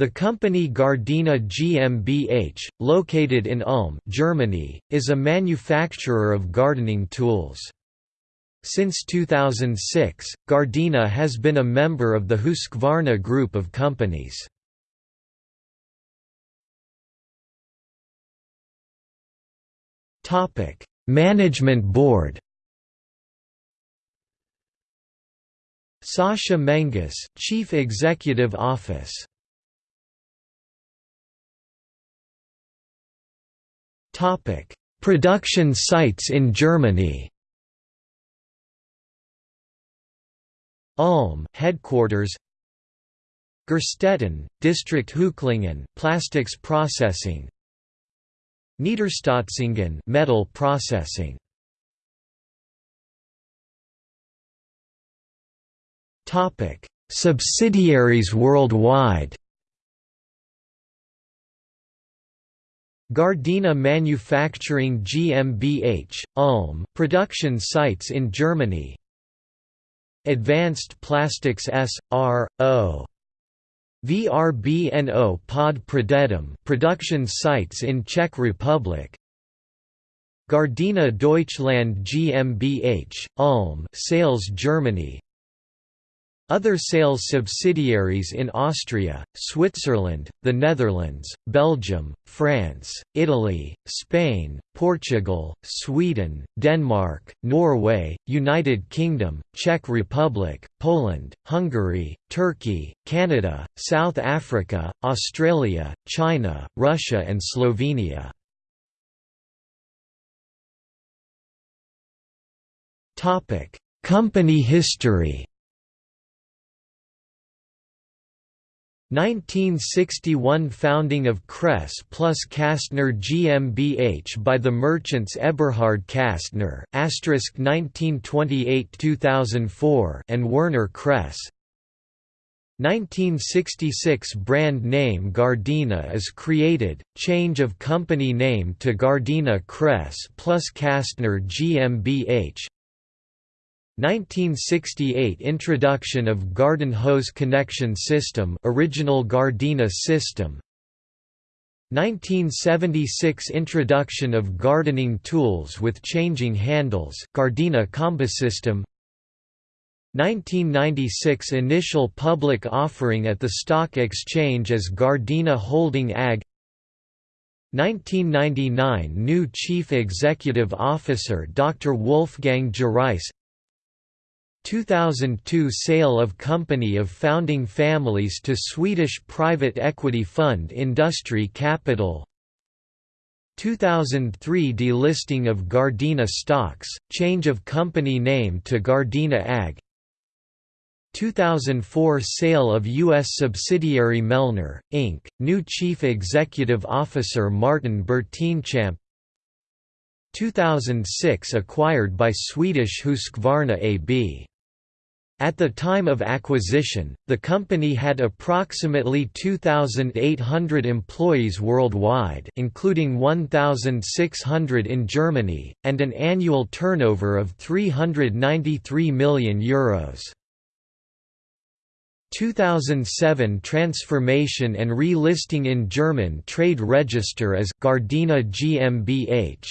The company Gardena GmbH, located in Ulm Germany, is a manufacturer of gardening tools. Since 2006, Gardena has been a member of the Husqvarna group of companies. Topic: Management Board Sascha Menges, Chief Executive Office Production sites in Germany. Ulm, headquarters. Gerstetten, District Heuchlingen, plastics processing. Niederstotzingen, metal processing. Topic: Subsidiaries worldwide. Gardena Manufacturing GmbH, Ulm, production sites in Germany. Advanced Plastics S.R.O. VRBNO Pod Pradědem production sites in Czech Republic. Gardena Deutschland GmbH, Ulm sales Germany other sales subsidiaries in Austria, Switzerland, the Netherlands, Belgium, France, Italy, Spain, Portugal, Sweden, Denmark, Norway, United Kingdom, Czech Republic, Poland, Hungary, Turkey, Canada, South Africa, Australia, China, Russia and Slovenia. Company history 1961 founding of Kress plus Kastner GmbH by the merchants Eberhard Kastner 1928–2004 and Werner Kress. 1966 brand name Gardena is created, change of company name to Gardena Kress plus Kastner GmbH 1968 Introduction of Garden Hose Connection System original Gardena system. 1976 Introduction of gardening tools with changing handles Gardena Combisystem 1996 Initial public offering at the stock exchange as Gardena Holding AG 1999 New Chief Executive Officer Dr. Wolfgang Gereis 2002 Sale of company of founding families to Swedish private equity fund Industri Kapital 2003 Delisting of Gardena stocks, change of company name to Gardena AG 2004 Sale of U.S. subsidiary Melnor, Inc., new Chief Executive Officer Martin Bertinchamp 2006 Acquired by Swedish Husqvarna AB at the time of acquisition, the company had approximately 2,800 employees worldwide including 1,600 in Germany, and an annual turnover of €393 million. Euros. 2007 transformation and relisting in German trade register as Gardena GmbH.